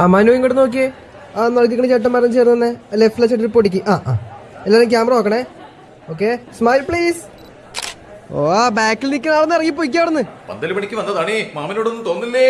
ആ മനു ഇങ്ങോട്ട് നോക്കിയേ. ആ നോക്കിക്കണ ചേട്ടന്മാരും ചേർന്നെ ലെഫ്റ്റിലെ ചേട്ടൻ പൊടിക്ക്. ആ ആ. എല്ലാവരും ക്യാമറ നോക്കണേ. ഓക്കെ സ്മൈൽ പ്ലീസ് ഓ ആ ബാക്കിൽ നിൽക്കുന്ന ആളെന്ന് ഇറങ്ങി പൊയ്ക്കാവിടുന്ന് പന്തൽ പണിക്ക് വന്നതാണേ. മാമനോടൊന്നും തോന്നില്ലേ?